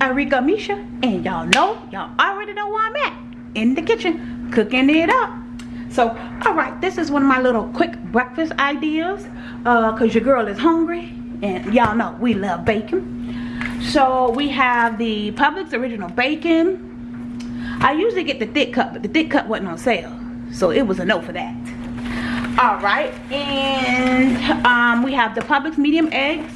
Arika Misha, and y'all know, y'all already know where I'm at. In the kitchen, cooking it up. So, alright, this is one of my little quick breakfast ideas. Uh, cause your girl is hungry. And y'all know we love bacon. So we have the Publix original bacon. I usually get the thick cut, but the thick cut wasn't on sale. So it was a no for that. Alright, and um, we have the Publix medium eggs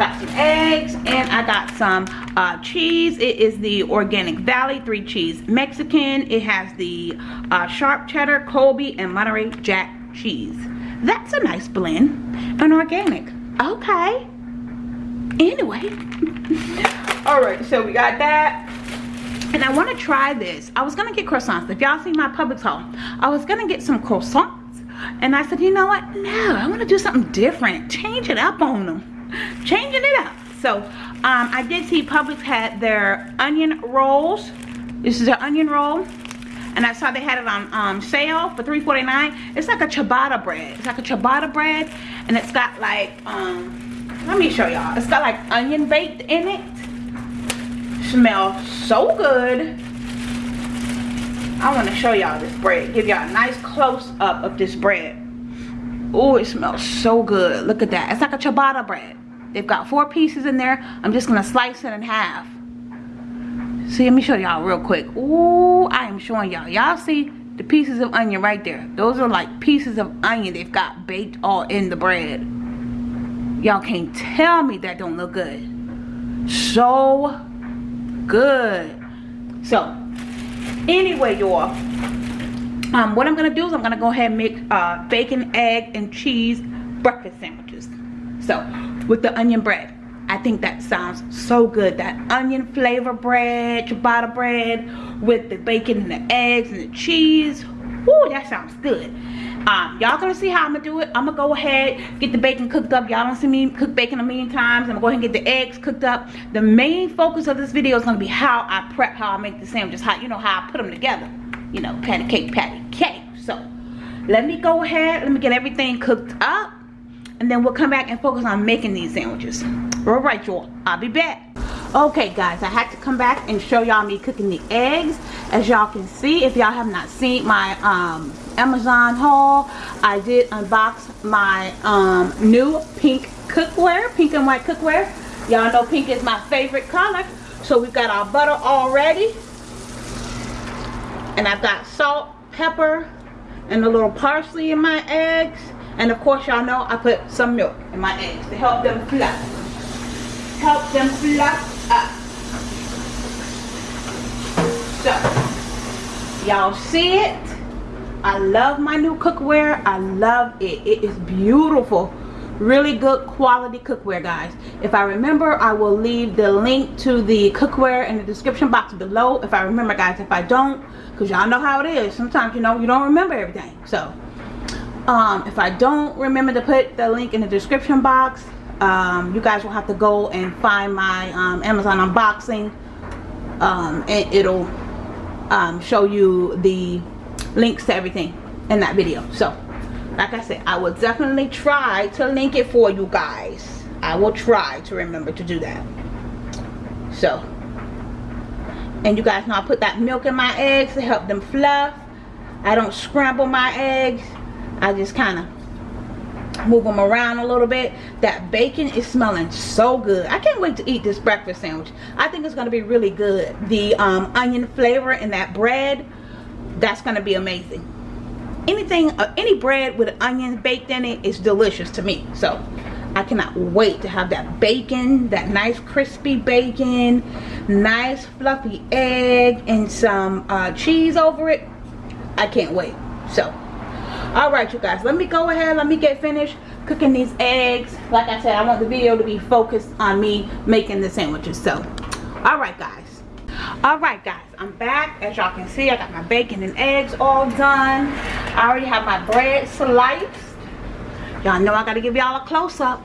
got some eggs and I got some uh, cheese. It is the Organic Valley three cheese Mexican. It has the uh, sharp cheddar, Colby, and Monterey Jack cheese. That's a nice blend and organic. Okay. Anyway. Alright, so we got that. And I want to try this. I was going to get croissants. If y'all see my Publix haul, I was going to get some croissants. And I said, you know what? No, I want to do something different. Change it up on them changing it up so um, i did see publix had their onion rolls this is their onion roll and i saw they had it on um, sale for 3.49 it's like a ciabatta bread it's like a ciabatta bread and it's got like um, let me show y'all it's got like onion baked in it smells so good I want to show y'all this bread give y'all a nice close up of this bread oh it smells so good look at that it's like a ciabatta bread They've got four pieces in there. I'm just to slice it in half. See, let me show y'all real quick. Ooh, I am showing y'all. Y'all see the pieces of onion right there. Those are like pieces of onion they've got baked all in the bread. Y'all can't tell me that don't look good. So good. So, anyway, y'all. Um, what I'm going to do is I'm going to go ahead and make uh, bacon, egg, and cheese breakfast sandwiches. So, with the onion bread. I think that sounds so good. That onion flavor bread, ciabatta bread with the bacon and the eggs and the cheese. Woo, that sounds good. Um, y'all gonna see how I'm gonna do it. I'm gonna go ahead, get the bacon cooked up. Y'all don't see me cook bacon a million times. I'm gonna go ahead and get the eggs cooked up. The main focus of this video is gonna be how I prep, how I make the sandwiches, how you know how I put them together. You know, patty cake, patty cake. So let me go ahead, let me get everything cooked up and then we'll come back and focus on making these sandwiches all right y'all i'll be back okay guys i had to come back and show y'all me cooking the eggs. As y'all can see if y'all have not seen my um, amazon haul i did unbox my um, new pink cookware pink and white cookware. Y'all know pink is my favorite color. So we've got our butter already and i've got salt pepper and a little parsley in my eggs. And of course, y'all know I put some milk in my eggs to help them fluff. Help them fluff up. So, y'all see it? I love my new cookware. I love it. It is beautiful. Really good quality cookware, guys. If I remember, I will leave the link to the cookware in the description box below. If I remember, guys. If I don't, because y'all know how it is. Sometimes, you know, you don't remember everything. So, um, if I don't remember to put the link in the description box um, you guys will have to go and find my um, Amazon unboxing. Um, and it'll um, show you the links to everything in that video. So like I said I will definitely try to link it for you guys. I will try to remember to do that. So and you guys know I put that milk in my eggs to help them fluff. I don't scramble my eggs. I just kind of move them around a little bit. That bacon is smelling so good. I can't wait to eat this breakfast sandwich. I think it's going to be really good. The um, onion flavor in that bread that's going to be amazing. Anything uh, any bread with onions baked in it is delicious to me. So i cannot wait to have that bacon that nice crispy bacon nice fluffy egg and some uh, cheese over it. I can't wait. So all right you guys let me go ahead let me get finished cooking these eggs. Like i said i want the video to be focused on me making the sandwiches so. All right guys. All right guys i'm back. As y'all can see i got my bacon and eggs all done. I already have my bread sliced. Y'all know i gotta give y'all a close-up.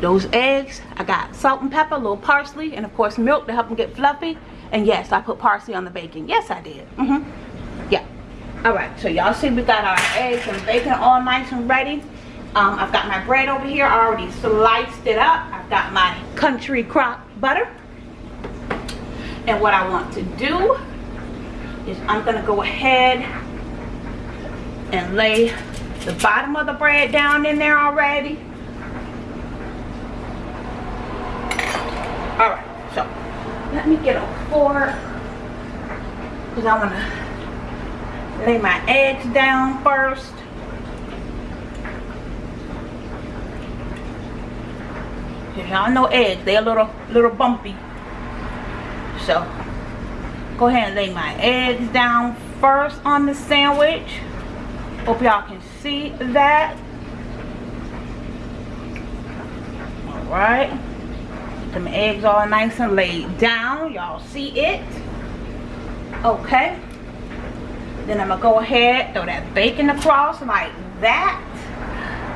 Those eggs I got salt and pepper a little parsley and of course milk to help them get fluffy. And yes I put parsley on the bacon. Yes I did. Mm -hmm. All right so y'all see we got our eggs and bacon all nice and ready. Um, I've got my bread over here. I already sliced it up. I've got my country crock butter. And what I want to do is I'm gonna go ahead and lay the bottom of the bread down in there already. All right so let me get a fork because i want to lay my eggs down first y'all know eggs they're a little little bumpy so go ahead and lay my eggs down first on the sandwich hope y'all can see that all right some eggs all nice and laid down. Y'all see it? Okay. Then I'm to go ahead, throw that bacon across like that.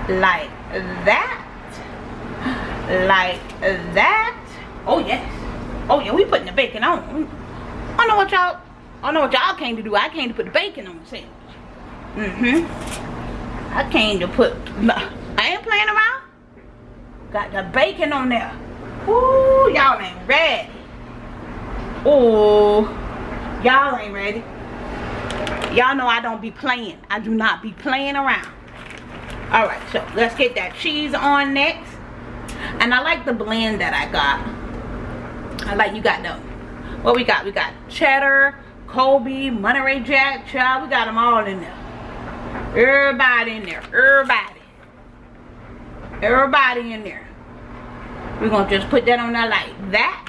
Like that. Like that. Oh, yes. Oh, yeah, we putting the bacon on. I know what y'all, I know what y'all came to do. I came to put the bacon on the sandwich. Mm-hmm. I came to put, I ain't playing around. Got the bacon on there. Ooh, y'all ain't ready. Ooh, y'all ain't ready. Y'all know I don't be playing. I do not be playing around. All right, so let's get that cheese on next. And I like the blend that I got. I like you got the, what we got? We got cheddar, Colby, Monterey Jack, child. We got them all in there. Everybody in there. Everybody. Everybody in there. We're gonna just put that on there like that.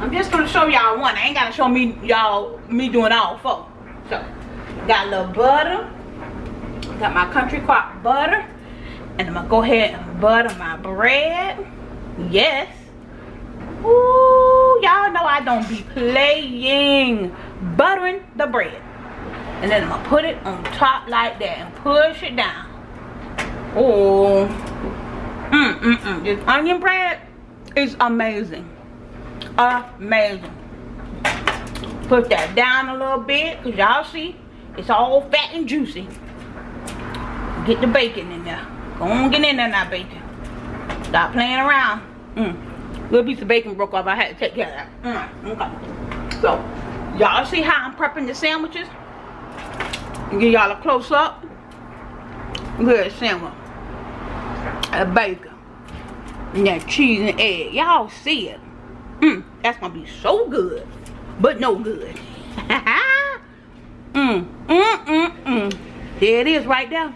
I'm just gonna show y'all one. I ain't gotta show me y'all me doing all four. So got a little butter. Got my country crock butter. And I'm gonna go ahead and butter my bread. Yes. Ooh, y'all know I don't be playing buttering the bread. And then I'm gonna put it on top like that and push it down. Oh, Mm, mm, mm. This onion bread is amazing. Amazing. Put that down a little bit because y'all see it's all fat and juicy. Get the bacon in there. Go on, get in there now, bacon. Stop playing around. Mm. Little piece of bacon broke off. I had to take care of that. Mm, okay. So, y'all see how I'm prepping the sandwiches? Give y'all a close up. Good sandwich a bacon and that cheese and egg y'all see it mm, that's gonna be so good but no good. Mm, mm, mm, mm. there it is right there.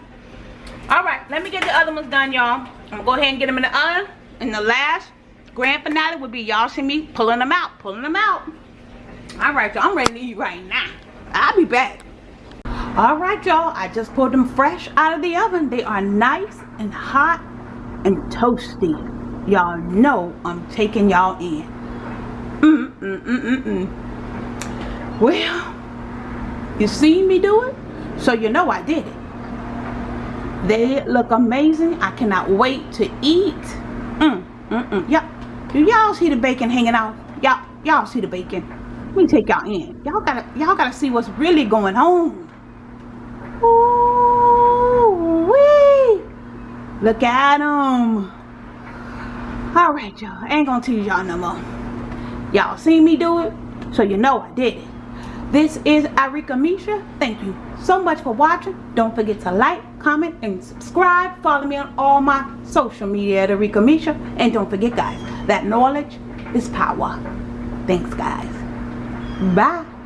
All right let me get the other ones done y'all. I'm gonna go ahead and get them in the oven. And the last grand finale would be y'all see me pulling them out pulling them out. All right y'all i'm ready to eat right now. I'll be back. All right y'all i just pulled them fresh out of the oven. They are nice and hot and toasty. Y'all know I'm taking y'all in. Mm, mm, mm, mm. Well, you seen me do it, so you know I did it. They look amazing. I cannot wait to eat. Mm, mm, mm. Yep. Do y'all see the bacon hanging out? Y'all, y'all see the bacon? Let me take y'all in. Y'all gotta, y'all gotta see what's really going on. Ooh, wee. Look at them. All right, y'all. Ain't gonna tease y'all no more. Y'all seen me do it, so you know I did it. This is Arika Misha. Thank you so much for watching. Don't forget to like, comment, and subscribe. Follow me on all my social media at Arika Misha. And don't forget, guys, that knowledge is power. Thanks, guys. Bye.